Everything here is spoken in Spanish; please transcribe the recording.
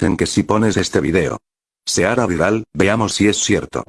en que si pones este video se hará viral, veamos si es cierto.